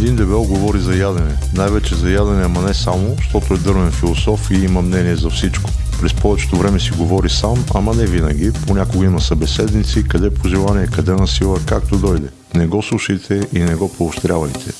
Един дебел говори за ядене. Най-вече за ядене, ама не само, защото е дървен философ и има мнение за всичко. През повечето време си говори сам, ама не винаги. Понякога има събеседници, къде по желание, къде на сила, както дойде. Не го слушайте и не го поощрявайте.